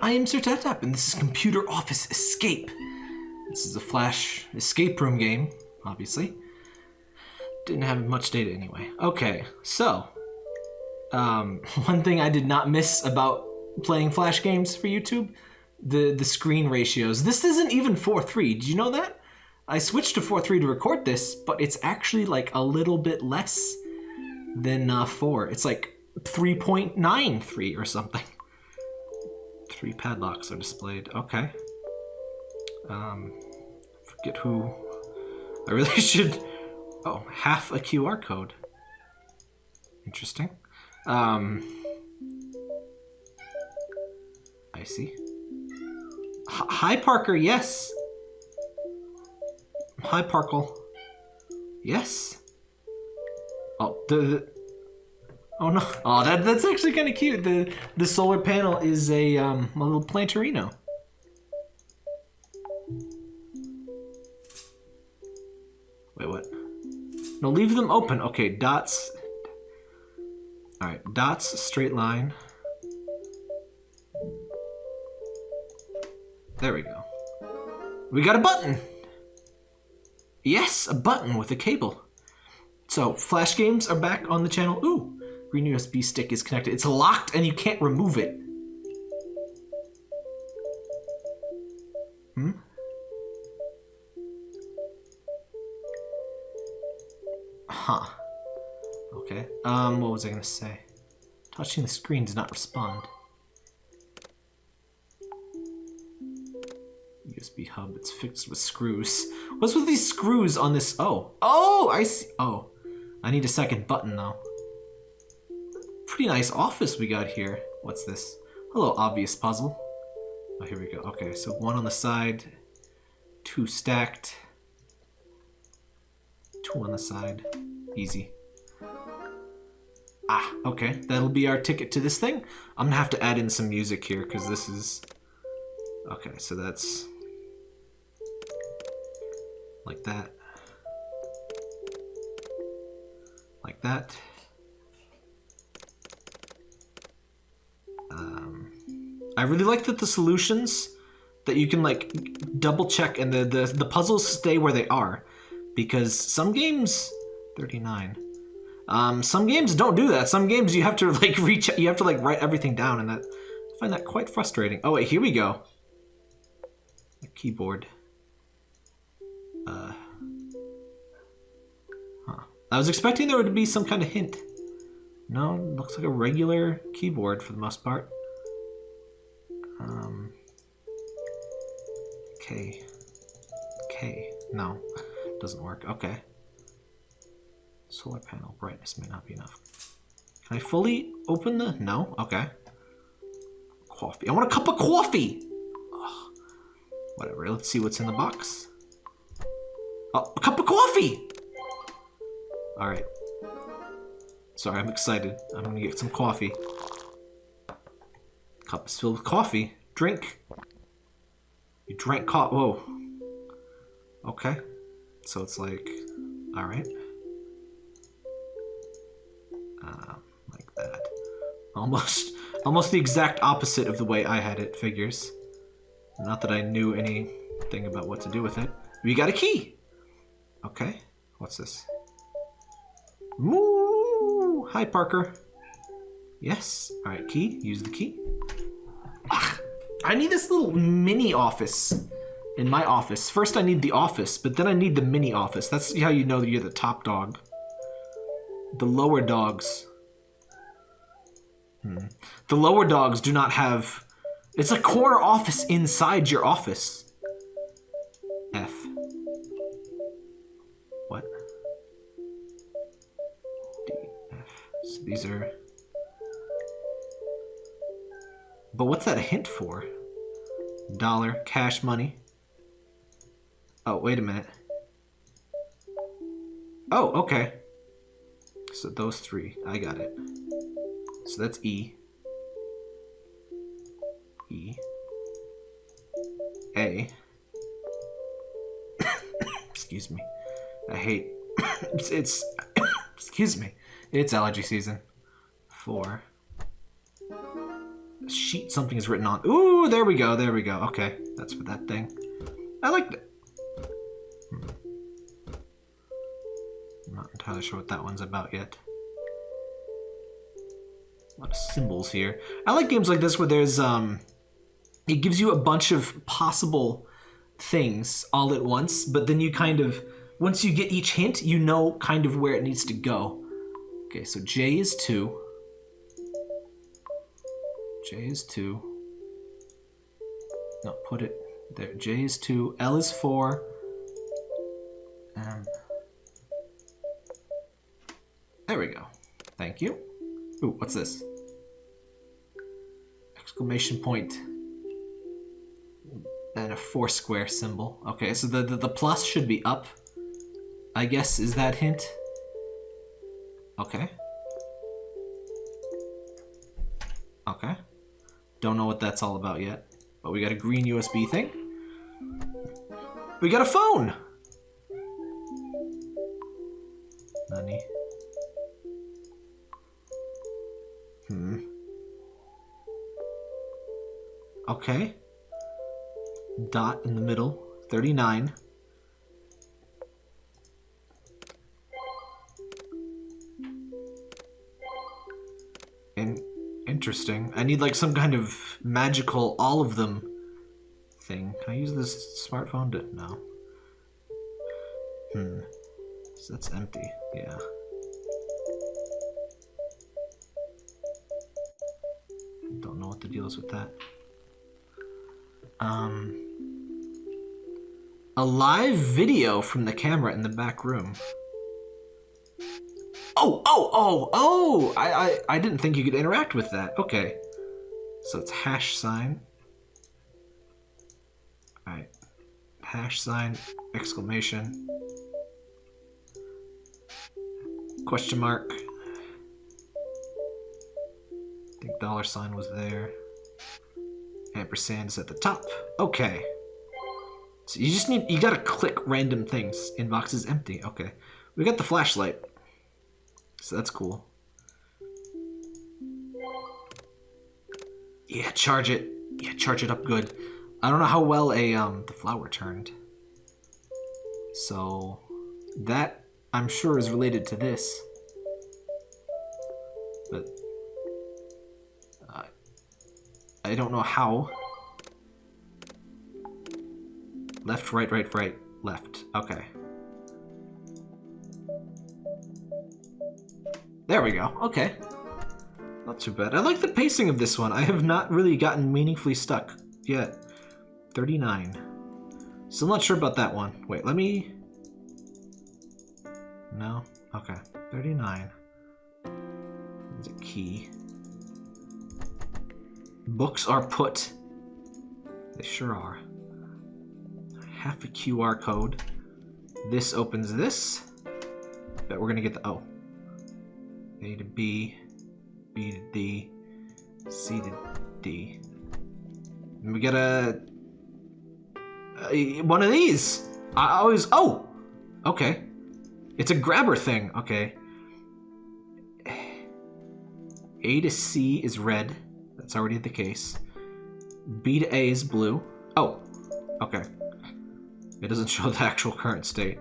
I am Sir Tap and this is Computer Office Escape. This is a Flash escape room game, obviously. Didn't have much data anyway. Okay, so um, one thing I did not miss about playing Flash games for YouTube, the the screen ratios. This isn't even 4:3. Did you know that? I switched to 4:3 to record this, but it's actually like a little bit less than uh, 4. It's like 3.93 or something. Three padlocks are displayed. Okay. Um, forget who. I really should. Oh, half a QR code. Interesting. Um, I see. H hi, Parker. Yes. Hi, Parkle. Yes. Oh, the, the Oh no! Oh, that that's actually kind of cute. the The solar panel is a um a little plantarino. Wait, what? No, leave them open. Okay, dots. All right, dots, straight line. There we go. We got a button. Yes, a button with a cable. So, Flash games are back on the channel. Ooh, green USB stick is connected. It's locked and you can't remove it. Hmm? Huh. Okay. Um, what was I gonna say? Touching the screen does not respond. USB hub, it's fixed with screws. What's with these screws on this? Oh. Oh, I see. Oh. I need a second button though pretty nice office we got here. What's this? Hello, obvious puzzle. Oh, here we go. Okay, so one on the side, two stacked, two on the side. Easy. Ah, okay. That'll be our ticket to this thing. I'm gonna have to add in some music here because this is... Okay, so that's... Like that. Like that. I really like that the solutions that you can like double check and the, the, the puzzles stay where they are. Because some games, 39, um, some games don't do that. Some games you have to like reach, you have to like write everything down and that, I find that quite frustrating. Oh wait, here we go. The keyboard. Uh, huh. I was expecting there would be some kind of hint. No, looks like a regular keyboard for the most part. Um, K. K. No, doesn't work. Okay. Solar panel brightness may not be enough. Can I fully open the... No? Okay. Coffee. I want a cup of coffee! Ugh. Whatever, let's see what's in the box. Oh, a cup of coffee! Alright. Sorry, I'm excited. I'm gonna get some coffee. Cup is filled with coffee. Drink. You drank coffee. Whoa. Okay. So it's like, alright. Uh, like that. Almost, almost the exact opposite of the way I had it, figures. Not that I knew anything about what to do with it. We got a key! Okay. What's this? Moo! Hi, Parker. Yes. All right, key. Use the key. Ugh, I need this little mini office in my office. First, I need the office, but then I need the mini office. That's how you know that you're the top dog. The lower dogs. Hmm. The lower dogs do not have... It's a corner office inside your office. F. What? D, F. So these are... But what's that a hint for? Dollar, cash money. Oh, wait a minute. Oh, okay. So those three, I got it. So that's E. E. A. excuse me. I hate... it's, it's excuse me. It's allergy season. Four. Sheet something is written on. Ooh, there we go, there we go. Okay, that's for that thing. I like that. Hmm. I'm not entirely sure what that one's about yet. A lot of symbols here. I like games like this where there's, um, it gives you a bunch of possible things all at once, but then you kind of, once you get each hint, you know kind of where it needs to go. Okay, so J is 2. J is 2. No, put it there. J is 2. L is 4. Um, there we go. Thank you. Ooh, what's this? Exclamation point. And a four square symbol. Okay, so the, the, the plus should be up. I guess, is that hint? Okay. Okay. Don't know what that's all about yet. But we got a green USB thing. We got a phone! Nani? Hmm. Okay. Dot in the middle. 39. Interesting. I need like some kind of magical all of them thing. Can I use this smartphone to no. Hmm. So that's empty. Yeah. Don't know what the deal is with that. Um a live video from the camera in the back room. Oh, oh, oh, oh! I, I, I didn't think you could interact with that. Okay. So it's hash sign. Alright. Hash sign, exclamation. Question mark. I think dollar sign was there. Ampersand is at the top. Okay. So you just need, you gotta click random things. Inbox is empty. Okay. We got the flashlight. So that's cool. Yeah, charge it. Yeah, charge it up good. I don't know how well a um the flower turned. So that I'm sure is related to this. But uh, I don't know how. Left, right, right, right, left. Okay. There we go. Okay. Not too bad. I like the pacing of this one. I have not really gotten meaningfully stuck yet. 39. Still not sure about that one. Wait, let me... No? Okay. 39. There's a key. Books are put. They sure are. Half a QR code. This opens this. Bet we're gonna get the... Oh. A to B, B to D, C to D. And we get a, a one of these. I always oh, okay. It's a grabber thing. Okay. A to C is red. That's already the case. B to A is blue. Oh, okay. It doesn't show the actual current state.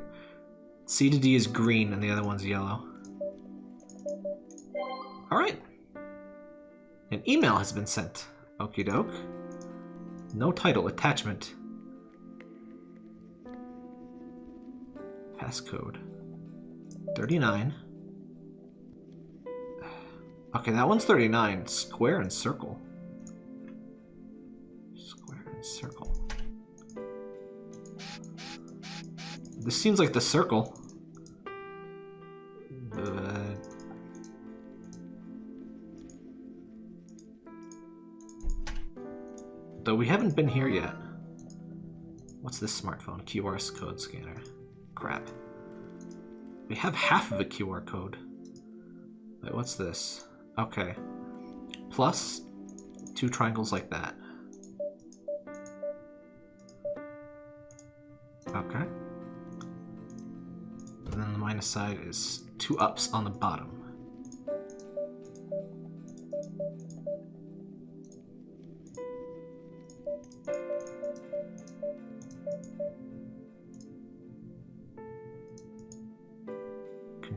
C to D is green and the other one's yellow. Alright. An email has been sent. Okie doke. No title. Attachment. Passcode. 39. Okay, that one's 39. Square and circle. Square and circle. This seems like the circle. Though we haven't been here yet. What's this smartphone? QR code scanner. Crap. We have half of a QR code. Wait, what's this? Okay. Plus two triangles like that. Okay. And then the minus side is two ups on the bottom.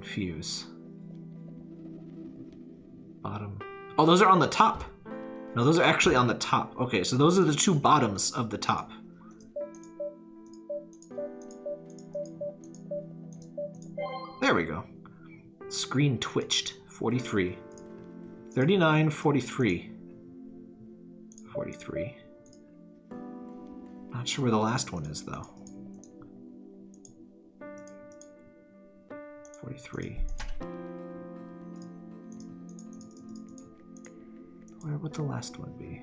Confuse. Bottom. Oh, those are on the top. No, those are actually on the top. Okay, so those are the two bottoms of the top. There we go. Screen twitched. 43. 39, 43. 43. Not sure where the last one is, though. 43. Where would the last one be?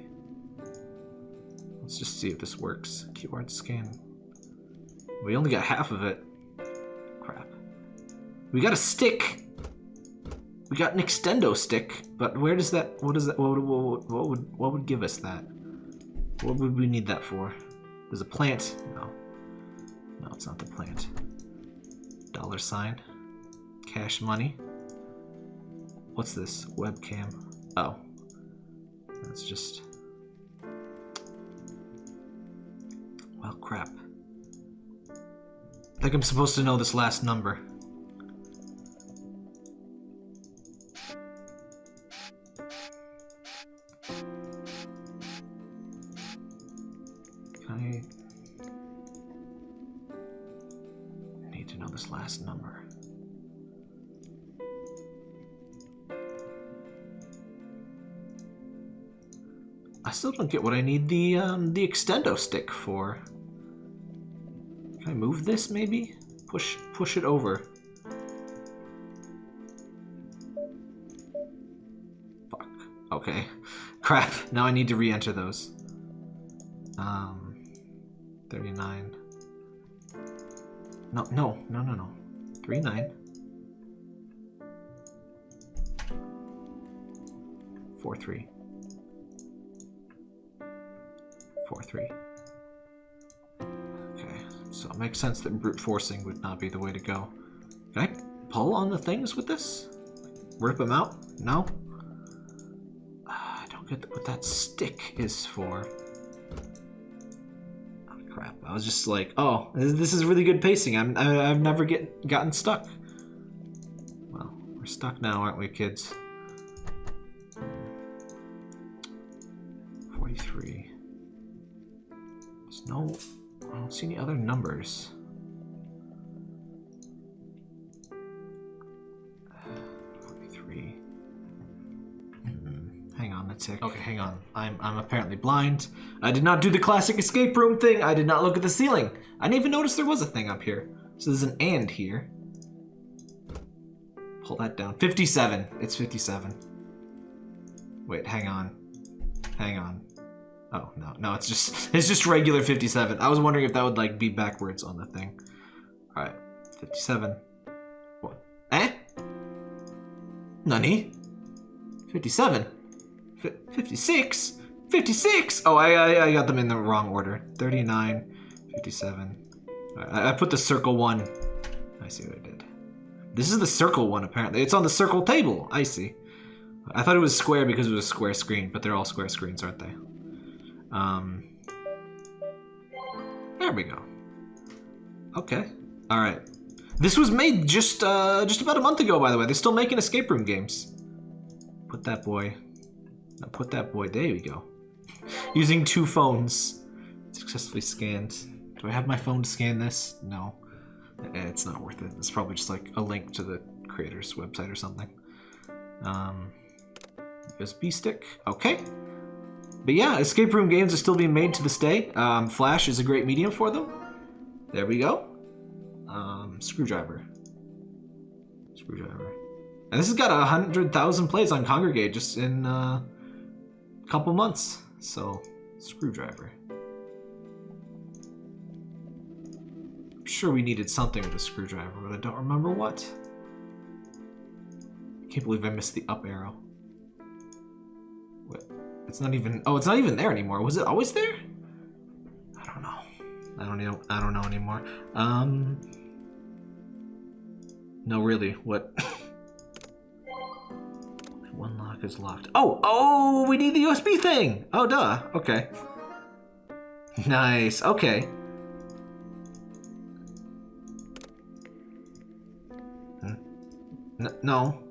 Let's just see if this works. QR scan. We only got half of it. Crap. We got a stick! We got an extendo stick, but where does that, what does that, what, what, what would, what would give us that? What would we need that for? There's a plant. No. No, it's not the plant. Dollar sign. Cash money. What's this? Webcam. Oh. That's just... Well, crap. I think I'm supposed to know this last number. I still don't get what I need the um, the extendo stick for. Can I move this maybe? Push push it over. Fuck. Okay. Crap. Now I need to re-enter those. Um 39. No, no, no, no, no. 39. 43. Four, three. Okay, so it makes sense that brute forcing would not be the way to go. Can I pull on the things with this? Rip them out? No? Uh, I don't get what that stick is for. Oh, crap. I was just like, oh, this is really good pacing. I'm, I, I've never get gotten stuck. Well, we're stuck now, aren't we, kids? There's no... I don't see any other numbers. Forty-three. Hmm, Hang on a tick. Okay, hang on. I'm I'm apparently blind. I did not do the classic escape room thing. I did not look at the ceiling. I didn't even notice there was a thing up here. So there's an and here. Pull that down. 57. It's 57. Wait, hang on. Hang on. Oh, no, no, it's just, it's just regular 57. I was wondering if that would, like, be backwards on the thing. Alright, 57. What? Eh? Nani? 57? 56? 56? Oh, I, I, I got them in the wrong order. 39, 57. Alright, I, I put the circle one. I see what I did. This is the circle one, apparently. It's on the circle table. I see. I thought it was square because it was a square screen, but they're all square screens, aren't they? Um, there we go. Okay. All right. This was made just uh, just about a month ago, by the way. They're still making escape room games. Put that boy. Now put that boy. There we go. Using two phones. Successfully scanned. Do I have my phone to scan this? No. Eh, It's not worth it. It's probably just like a link to the creator's website or something. Um, USB stick. Okay. But yeah, escape room games are still being made to this day. Um, Flash is a great medium for them. There we go. Um, screwdriver. Screwdriver. And this has got a hundred thousand plays on Kongregate just in uh, a couple months. So, screwdriver. I'm sure we needed something with a screwdriver, but I don't remember what. I can't believe I missed the up arrow. It's not even. Oh, it's not even there anymore. Was it always there? I don't know. I don't know. I don't know anymore. Um. No, really. What? One lock is locked. Oh, oh, we need the USB thing. Oh, duh. Okay. Nice. Okay. No.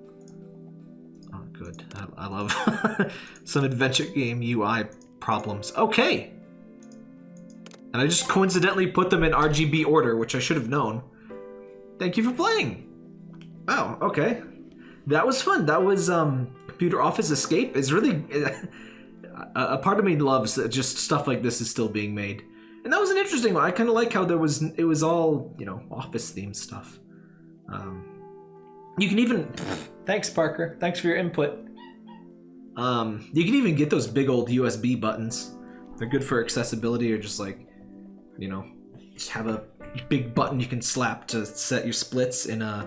I, love some adventure game UI problems. Okay. And I just coincidentally put them in RGB order, which I should have known. Thank you for playing. Oh, okay. That was fun. That was um, Computer Office Escape. Is really a, part of me loves that just stuff like this is still being made, and that was an interesting one. I kind of like how there was it was all you know office themed stuff. Um, you can even thanks Parker. Thanks for your input. Um, you can even get those big old USB buttons. They're good for accessibility or just like, you know, just have a big button you can slap to set your splits in a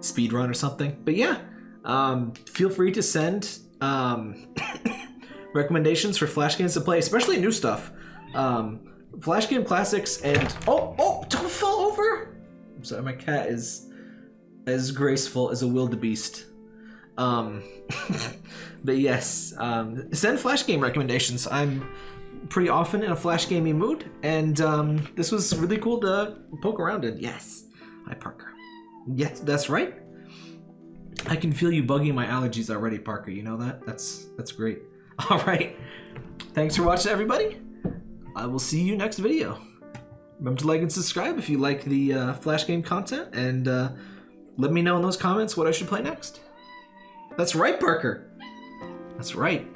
speed run or something. But yeah, um, feel free to send um, recommendations for Flash games to play, especially new stuff. Um, Flash game classics and oh oh don't fall over. I'm sorry, my cat is as graceful as a wildebeest. Um, but yes, um, send Flash game recommendations. I'm pretty often in a Flash gaming mood, and um, this was really cool to poke around in. Yes, hi Parker. Yes, that's right. I can feel you bugging my allergies already, Parker. You know that? That's that's great. All right. Thanks for watching, everybody. I will see you next video. Remember to like and subscribe if you like the uh, Flash game content, and uh, let me know in those comments what I should play next. That's right, Parker. That's right.